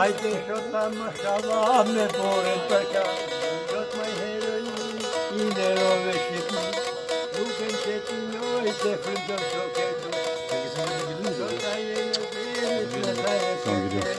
Haydi şotla maşallah me poren taka. Şot my heroin ine rove şipi. Luken çetino ise fırında şoketu. Şota yeni bir Tamam gidiyor.